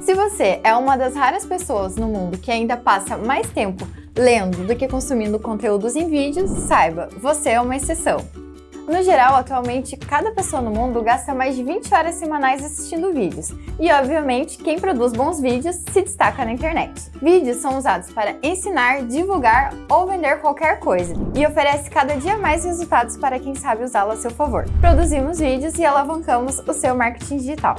Se você é uma das raras pessoas no mundo que ainda passa mais tempo lendo do que consumindo conteúdos em vídeos, saiba, você é uma exceção. No geral, atualmente, cada pessoa no mundo gasta mais de 20 horas semanais assistindo vídeos. E, obviamente, quem produz bons vídeos se destaca na internet. Vídeos são usados para ensinar, divulgar ou vender qualquer coisa, e oferece cada dia mais resultados para quem sabe usá-lo a seu favor. Produzimos vídeos e alavancamos o seu marketing digital.